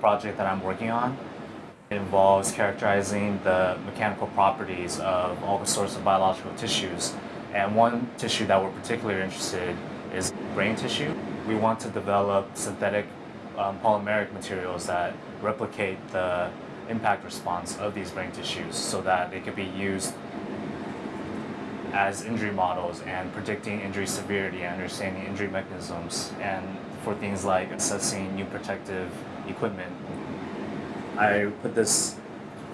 project that I'm working on involves characterizing the mechanical properties of all the sorts of biological tissues. And one tissue that we're particularly interested in is brain tissue. We want to develop synthetic um, polymeric materials that replicate the impact response of these brain tissues so that they could be used as injury models and predicting injury severity and understanding injury mechanisms and for things like assessing new protective equipment. I put this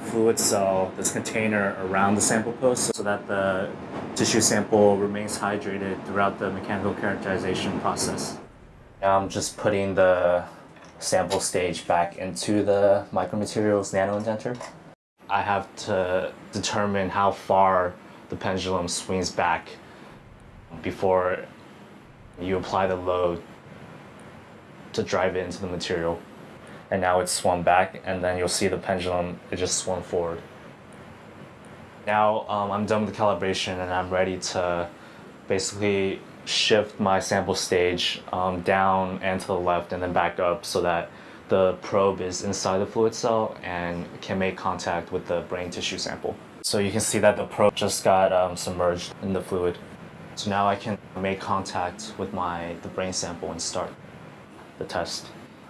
fluid cell, this container around the sample post so that the tissue sample remains hydrated throughout the mechanical characterization process. Now I'm just putting the sample stage back into the micromaterials nano indenter. I have to determine how far the pendulum swings back before you apply the load to drive it into the material. And now it's swung back and then you'll see the pendulum, it just swung forward. Now um, I'm done with the calibration and I'm ready to basically shift my sample stage um, down and to the left and then back up so that the probe is inside the fluid cell and can make contact with the brain tissue sample. So you can see that the probe just got um, submerged in the fluid. So now I can make contact with my the brain sample and start the test.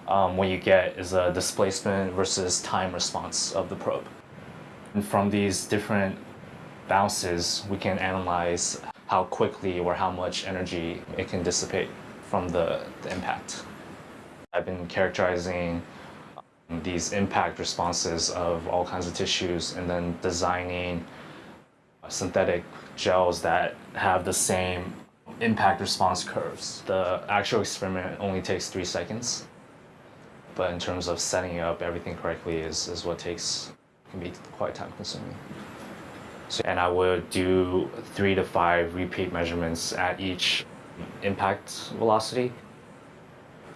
Um, what you get is a displacement versus time response of the probe. And from these different bounces, we can analyze how quickly or how much energy it can dissipate from the, the impact. I've been characterizing these impact responses of all kinds of tissues and then designing uh, synthetic gels that have the same impact response curves. The actual experiment only takes three seconds, but in terms of setting up everything correctly is, is what takes, can be quite time consuming. So, and I would do three to five repeat measurements at each impact velocity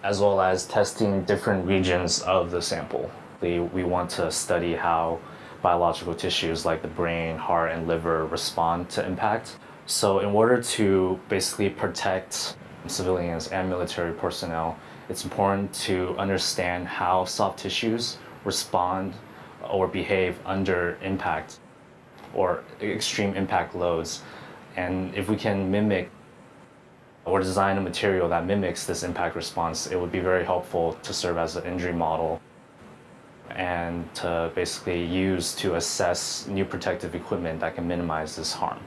as well as testing different regions of the sample. We, we want to study how biological tissues like the brain, heart, and liver respond to impact. So in order to basically protect civilians and military personnel, it's important to understand how soft tissues respond or behave under impact or extreme impact loads. And if we can mimic or design a material that mimics this impact response, it would be very helpful to serve as an injury model and to basically use to assess new protective equipment that can minimize this harm.